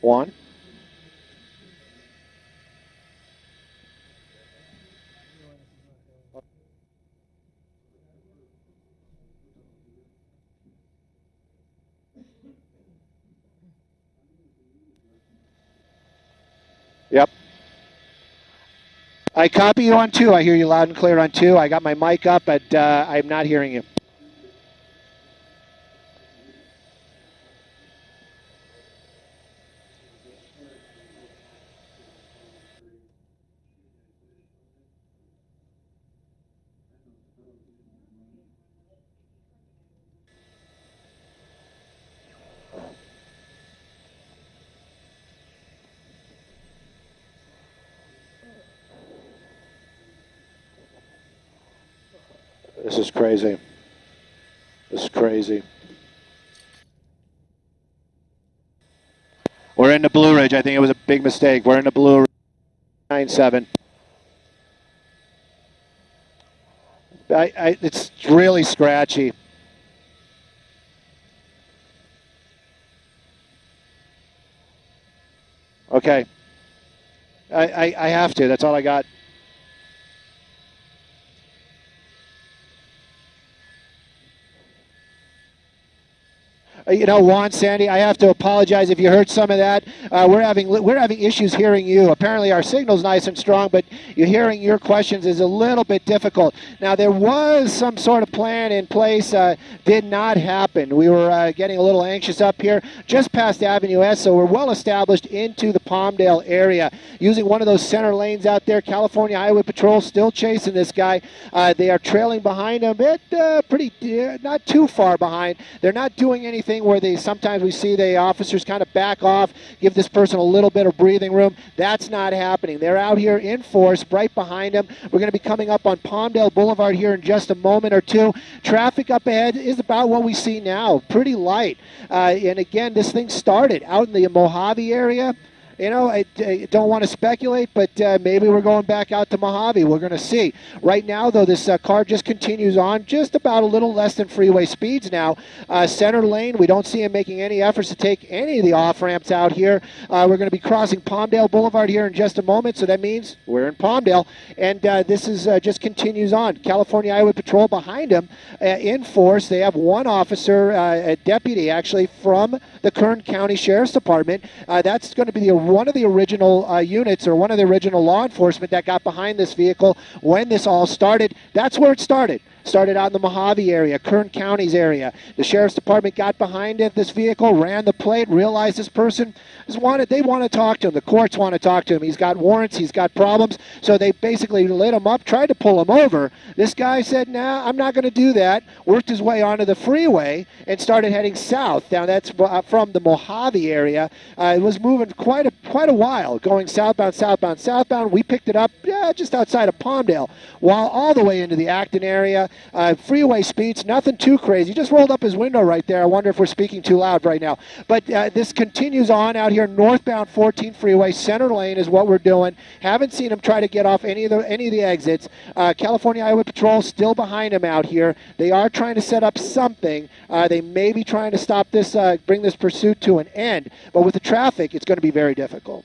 Juan? Yep. I copy you on two. I hear you loud and clear on two. I got my mic up, but uh, I'm not hearing you. This is crazy. This is crazy. We're in the Blue Ridge. I think it was a big mistake. We're in the Blue Ridge. 9 7. I, I, it's really scratchy. Okay. I, I, I have to. That's all I got. Uh, you know, Juan Sandy, I have to apologize if you heard some of that. Uh, we're having we're having issues hearing you. Apparently, our signal's nice and strong, but you hearing your questions is a little bit difficult. Now, there was some sort of plan in place. Uh, did not happen. We were uh, getting a little anxious up here, just past Avenue S, so we're well established into the Palmdale area. Using one of those center lanes out there, California Highway Patrol still chasing this guy. Uh, they are trailing behind him, bit uh, pretty, not too far behind. They're not doing anything thing where they sometimes we see the officers kind of back off, give this person a little bit of breathing room. That's not happening. They're out here in force, right behind them. We're going to be coming up on Palmdale Boulevard here in just a moment or two. Traffic up ahead is about what we see now, pretty light. Uh, and again, this thing started out in the Mojave area you know, I, I don't want to speculate, but uh, maybe we're going back out to Mojave. We're going to see. Right now, though, this uh, car just continues on, just about a little less than freeway speeds now. Uh, center lane, we don't see him making any efforts to take any of the off ramps out here. Uh, we're going to be crossing Palmdale Boulevard here in just a moment, so that means we're in Palmdale, and uh, this is uh, just continues on. California Highway Patrol behind him in force. They have one officer, a deputy actually, from the Kern County Sheriff's Department. that's going to be the one of the original uh, units or one of the original law enforcement that got behind this vehicle when this all started. That's where it started started out in the Mojave area, Kern County's area. The sheriff's department got behind it, this vehicle, ran the plate, realized this person is wanted. They want to talk to him. The courts want to talk to him. He's got warrants. He's got problems. So they basically lit him up, tried to pull him over. This guy said, "Nah, I'm not going to do that." Worked his way onto the freeway and started heading south. Now that's uh, from the Mojave area. Uh, it was moving quite a quite a while, going southbound, southbound, southbound. We picked it up yeah, just outside of Palmdale, while all the way into the Acton area. Uh, freeway speeds, nothing too crazy. Just rolled up his window right there. I wonder if we're speaking too loud right now. But uh, this continues on out here, northbound 14 freeway, center lane is what we're doing. Haven't seen him try to get off any of the any of the exits. Uh, California Highway Patrol still behind him out here. They are trying to set up something. Uh, they may be trying to stop this, uh, bring this pursuit to an end. But with the traffic, it's going to be very difficult.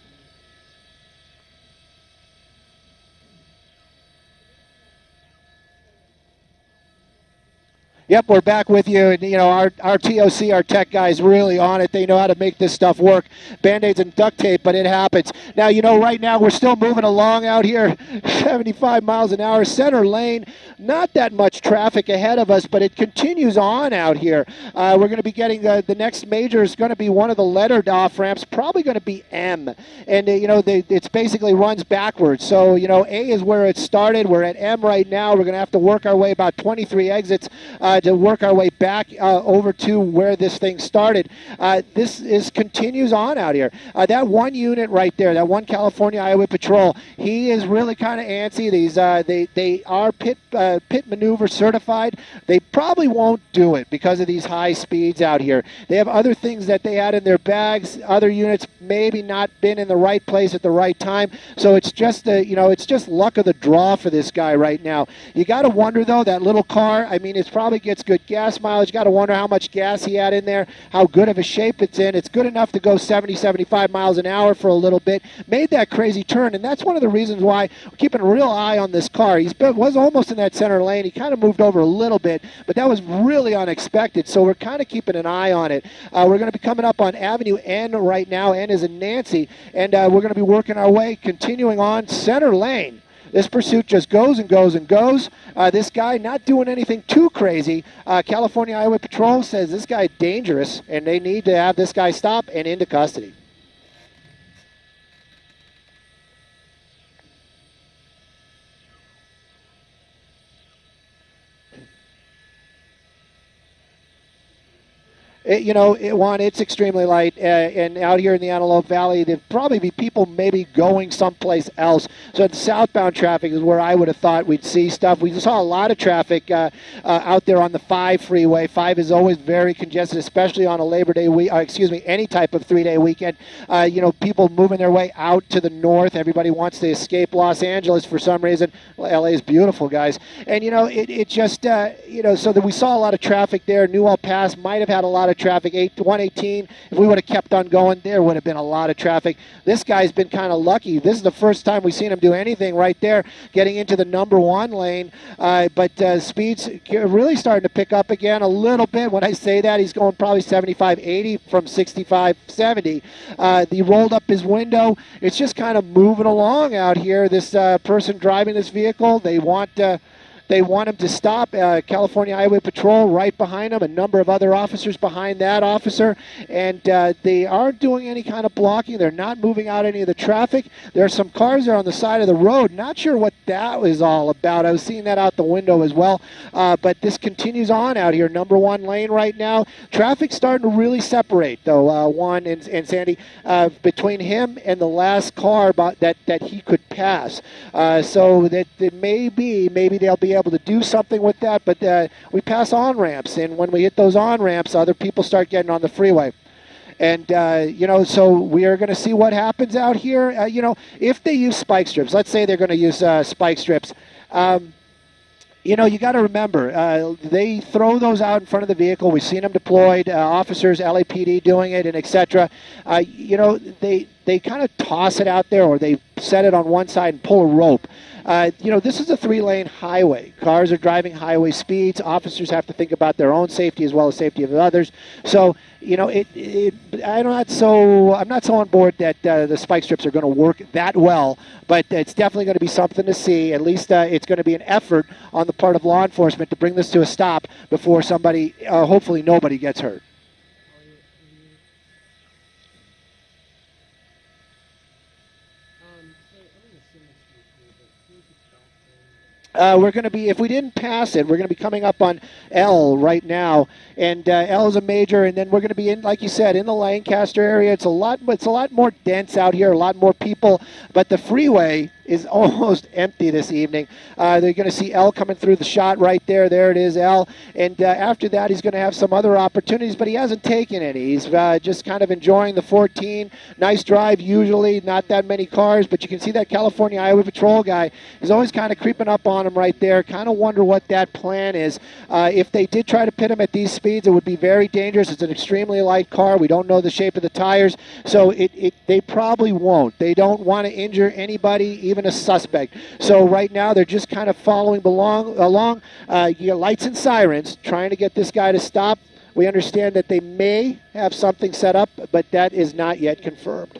Yep, we're back with you. And, you know, our, our TOC, our tech guys, really on it. They know how to make this stuff work. Band aids and duct tape, but it happens. Now, you know, right now we're still moving along out here, 75 miles an hour, center lane. Not that much traffic ahead of us, but it continues on out here. Uh, we're going to be getting the, the next major is going to be one of the lettered off ramps, probably going to be M. And, uh, you know, they, it's basically runs backwards. So, you know, A is where it started. We're at M right now. We're going to have to work our way about 23 exits. Uh, to work our way back uh, over to where this thing started. Uh, this is continues on out here. Uh, that one unit right there, that one California Highway Patrol, he is really kind of antsy. These uh, they they are pit uh, pit maneuver certified. They probably won't do it because of these high speeds out here. They have other things that they had in their bags. Other units maybe not been in the right place at the right time. So it's just a, you know it's just luck of the draw for this guy right now. You got to wonder though that little car. I mean, it's probably gets good gas mileage. Got to wonder how much gas he had in there, how good of a shape it's in. It's good enough to go 70, 75 miles an hour for a little bit. Made that crazy turn, and that's one of the reasons why we're keeping a real eye on this car. He was almost in that center lane. He kind of moved over a little bit, but that was really unexpected. So we're kind of keeping an eye on it. Uh, we're going to be coming up on Avenue N right now. N is in Nancy, and uh, we're going to be working our way, continuing on center lane. This pursuit just goes and goes and goes. Uh, this guy not doing anything too crazy. Uh, California Highway Patrol says this guy dangerous, and they need to have this guy stop and into custody. It, you know, it, one, it's extremely light, uh, and out here in the Antelope Valley, there'd probably be people maybe going someplace else. So the southbound traffic is where I would have thought we'd see stuff. We saw a lot of traffic uh, uh, out there on the 5 freeway. 5 is always very congested, especially on a Labor Day week, uh, excuse me, any type of three-day weekend. Uh, you know, people moving their way out to the north. Everybody wants to escape Los Angeles for some reason. Well, LA is beautiful, guys. And, you know, it, it just, uh, you know, so that we saw a lot of traffic there. Newhall Pass might have had a lot of traffic. 8, 118, if we would have kept on going, there would have been a lot of traffic. This guy's been kind of lucky. This is the first time we've seen him do anything right there, getting into the number one lane. Uh, but uh, speeds really starting to pick up again a little bit. When I say that, he's going probably 75, 80 from 65, 70. Uh, he rolled up his window. It's just kind of moving along out here. This uh, person driving this vehicle, they want uh, they want him to stop. Uh, California Highway Patrol right behind him, a number of other officers behind that officer, and uh, they aren't doing any kind of blocking. They're not moving out any of the traffic. There are some cars there on the side of the road. Not sure what that was all about. I was seeing that out the window as well. Uh, but this continues on out here. Number one lane right now. Traffic's starting to really separate, though, uh, Juan and, and Sandy, uh, between him and the last car that, that he could pass. Uh, so that, that maybe, maybe they'll be able able to do something with that, but uh, we pass on ramps, and when we hit those on ramps, other people start getting on the freeway. And, uh, you know, so we are going to see what happens out here. Uh, you know, if they use spike strips, let's say they're going to use uh, spike strips. Um, you know, you got to remember, uh, they throw those out in front of the vehicle. We've seen them deployed, uh, officers, LAPD doing it, and etc. Uh, you know, they they kind of toss it out there, or they set it on one side and pull a rope. Uh, you know, this is a three-lane highway. Cars are driving highway speeds. Officers have to think about their own safety as well as safety of others. So, you know, it, it I'm not so I'm not so on board that uh, the spike strips are going to work that well, but it's definitely going to be something to see. At least uh, it's going to be an effort on the part of law enforcement to bring this to a stop before somebody, uh, hopefully nobody gets hurt. Uh, we're going to be, if we didn't pass it, we're going to be coming up on L right now, and uh, L is a major, and then we're going to be in, like you said, in the Lancaster area. It's a lot, it's a lot more dense out here, a lot more people, but the freeway is almost empty this evening. Uh, they're going to see L coming through the shot right there. There it is, L. And uh, after that, he's going to have some other opportunities, but he hasn't taken any. He's uh, just kind of enjoying the 14. Nice drive, usually, not that many cars, but you can see that California Highway Patrol guy is always kind of creeping up on him right there. Kind of wonder what that plan is. Uh, if they did try to pit him at these speeds, it would be very dangerous. It's an extremely light car. We don't know the shape of the tires, so it, it they probably won't. They don't want to injure anybody, even even a suspect. So right now they're just kind of following along. along. Uh, lights and sirens trying to get this guy to stop. We understand that they may have something set up, but that is not yet confirmed.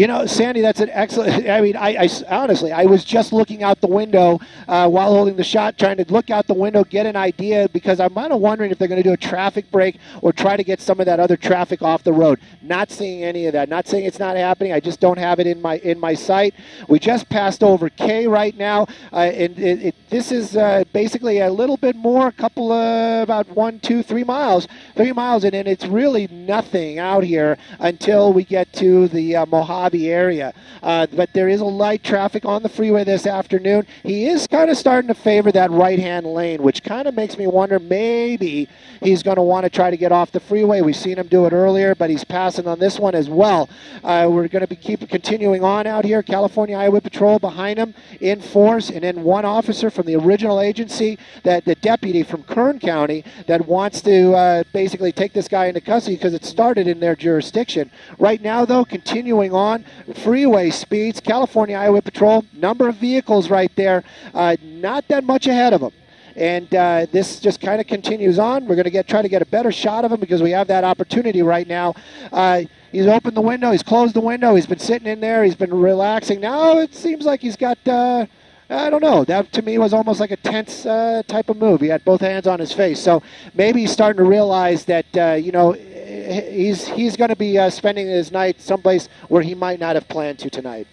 You know, Sandy, that's an excellent. I mean, I, I honestly, I was just looking out the window uh, while holding the shot, trying to look out the window, get an idea, because I'm kind of wondering if they're going to do a traffic break or try to get some of that other traffic off the road. Not seeing any of that. Not saying it's not happening. I just don't have it in my in my sight. We just passed over K right now, uh, and it, it, this is uh, basically a little bit more, a couple of about one, two, three miles, three miles, and, and it's really nothing out here until we get to the uh, Mojave Mojave area. Uh, but there is a light traffic on the freeway this afternoon. He is kind of starting to favor that right-hand lane, which kind of makes me wonder maybe he's going to want to try to get off the freeway. We've seen him do it earlier, but he's passing on this one as well. Uh, we're going to be keep continuing on out here. California Highway Patrol behind him in force, and then one officer from the original agency, that the deputy from Kern County, that wants to uh, basically take this guy into custody because it started in their jurisdiction. Right now, though, continuing on on. Freeway speeds, California Highway Patrol, number of vehicles right there, uh, not that much ahead of them. And uh, this just kind of continues on. We're going to get try to get a better shot of him because we have that opportunity right now. Uh, he's opened the window. He's closed the window. He's been sitting in there. He's been relaxing. Now it seems like he's got. Uh, I don't know. That to me was almost like a tense uh, type of move. He had both hands on his face, so maybe he's starting to realize that uh, you know he's he's going to be uh, spending his night someplace where he might not have planned to tonight.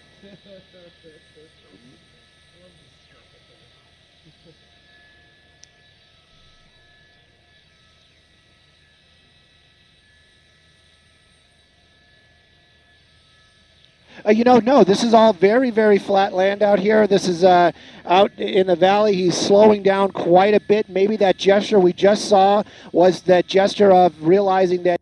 Uh, you know, no, this is all very, very flat land out here. This is uh, out in the valley. He's slowing down quite a bit. Maybe that gesture we just saw was that gesture of realizing that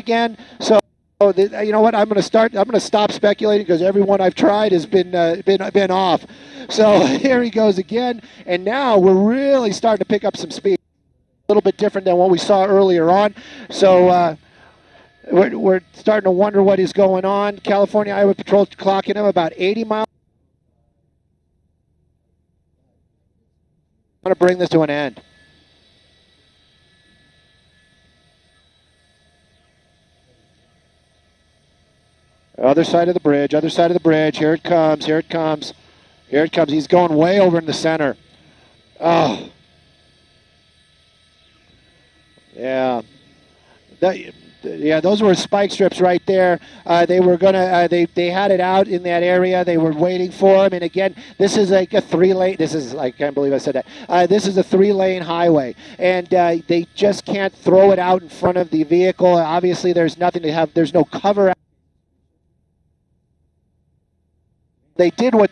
again. So you know what? I'm going to start. I'm going to stop speculating because everyone I've tried has been uh, been been off. So here he goes again, and now we're really starting to pick up some speed. A little bit different than what we saw earlier on. So. Uh, we're, we're starting to wonder what is going on. California Highway Patrol clocking him about 80 miles. I'm going to bring this to an end. Other side of the bridge, other side of the bridge. Here it comes, here it comes. Here it comes. He's going way over in the center. Oh. Yeah. That, yeah, those were spike strips right there. Uh, they were gonna, uh, they they had it out in that area. They were waiting for him. And again, this is like a three lane. This is I can't believe I said that. Uh, this is a three lane highway, and uh, they just can't throw it out in front of the vehicle. Obviously, there's nothing to have. There's no cover. They did what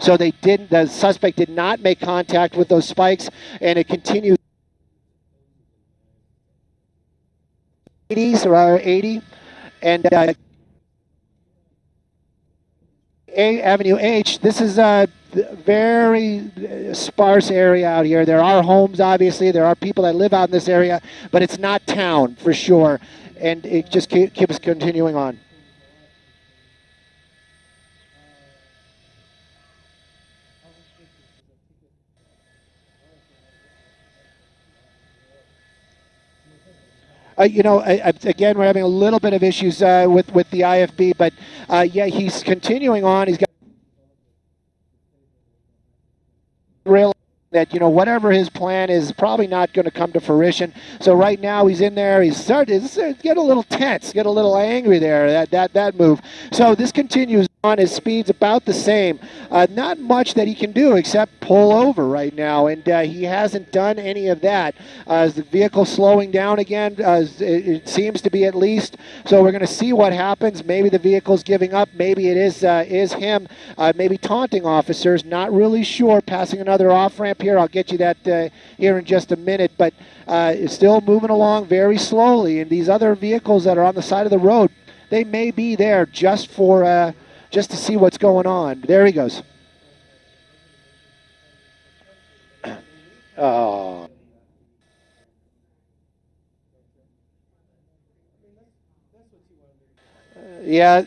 so they didn't the suspect did not make contact with those spikes and it continued. 80s or 80 and uh, a Avenue H this is a very sparse area out here. There are homes obviously. There are people that live out in this area but it's not town for sure. And it just keeps continuing on. Uh, you know, again, we're having a little bit of issues uh, with with the IFB, but uh, yeah, he's continuing on. He's got real that you know whatever his plan is probably not going to come to fruition. So right now he's in there. He's starting to get a little tense, get a little angry there. That that that move. So this continues. On. His speed's about the same. Uh, not much that he can do except pull over right now, and uh, he hasn't done any of that. Uh, the vehicle slowing down again? Uh, it, it, seems to be at least. So we're going to see what happens. Maybe the vehicle's giving up. Maybe it is uh, is him. Uh, maybe taunting officers. Not really sure. Passing another off ramp here. I'll get you that here in just a minute, but it's still moving along very slowly. And these other vehicles that are on the side of the road, they may be there just for just to see what's going on. There he goes. Oh. Yeah,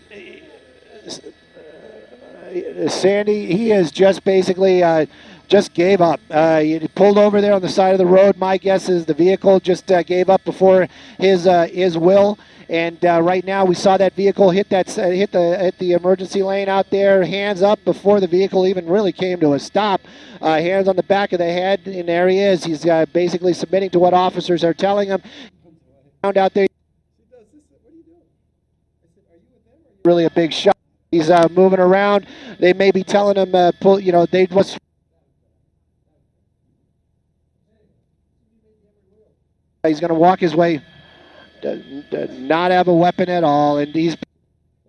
Sandy, he is just basically uh, just gave up. Uh, he pulled over there on the side of the road. My guess is the vehicle just uh, gave up before his uh, his will. And uh, right now, we saw that vehicle hit that uh, hit the hit the emergency lane out there, hands up before the vehicle even really came to a stop. Uh, hands on the back of the head, and there he is. He's basically submitting to what officers are telling him. Out there. Really a big shot. He's uh, moving around. They may be telling him, uh, pull. You know, they was. He's going to walk his way not have a weapon at all, and he's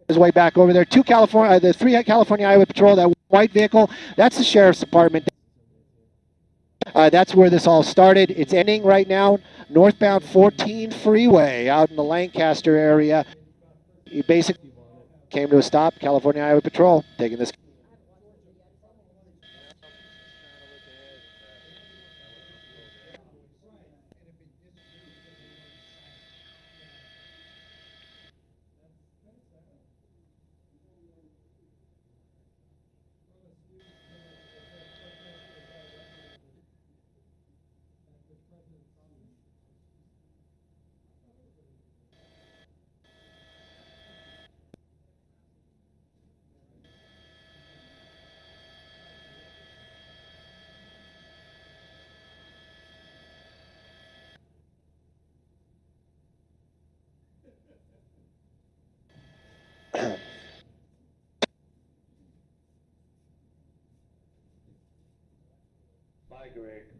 his way back over there. Two California, uh, the three California Highway Patrol, that white vehicle, that's the sheriff's department. Uh, that's where this all started. It's ending right now. Northbound 14 freeway out in the Lancaster area. He basically came to a stop. California Highway Patrol taking this. Greg.